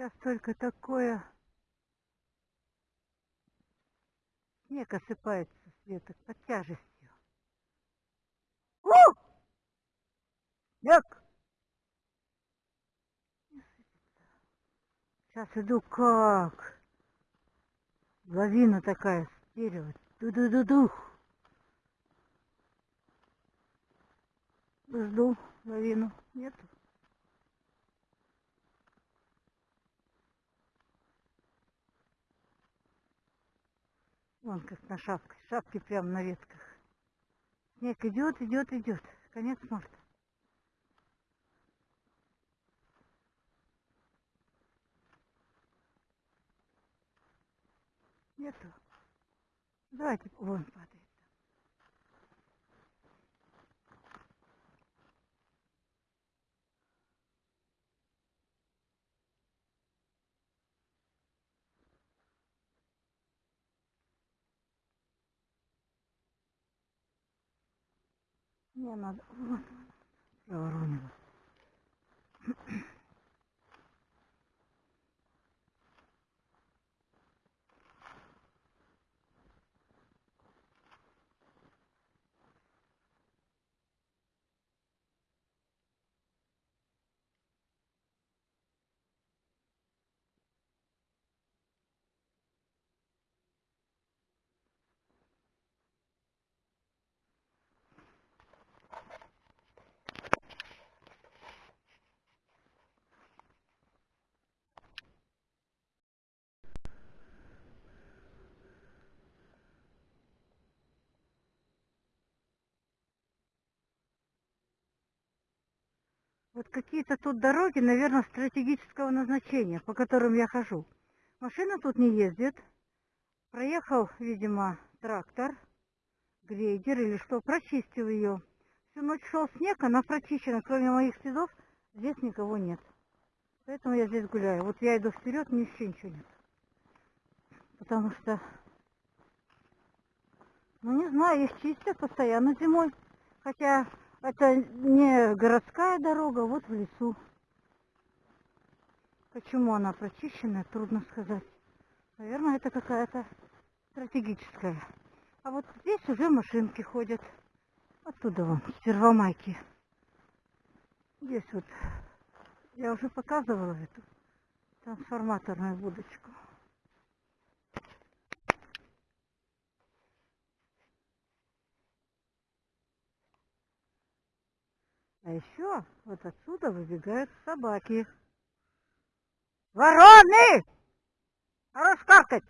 Сейчас только такое... Снег осыпается с веток под тяжестью. У! Снег! Сейчас иду как? Лавина такая с дерева. Ду-ду-ду-ду. Жду лавину. Нету. Вон как на шапке. Шапки прямо на ветках. Снег идет, идет, идет. Конец марта. Нету. Давайте вон падает. Не надо. Вот. Проворонила. Вот какие-то тут дороги, наверное, стратегического назначения, по которым я хожу. Машина тут не ездит. Проехал, видимо, трактор, грейдер или что, прочистил ее. Всю ночь шел снег, она прочищена, кроме моих следов, здесь никого нет. Поэтому я здесь гуляю. Вот я иду вперед, ни еще ничего нет. Потому что, ну не знаю, их чистят постоянно зимой. Хотя это не городская дорога, вот в лесу. Почему она прочищенная, трудно сказать. Наверное, это какая-то стратегическая. А вот здесь уже машинки ходят. Оттуда вон, с Первомайки. Здесь вот, я уже показывала эту трансформаторную будочку. А еще вот отсюда выбегают собаки. Вороны! Хорош каркать!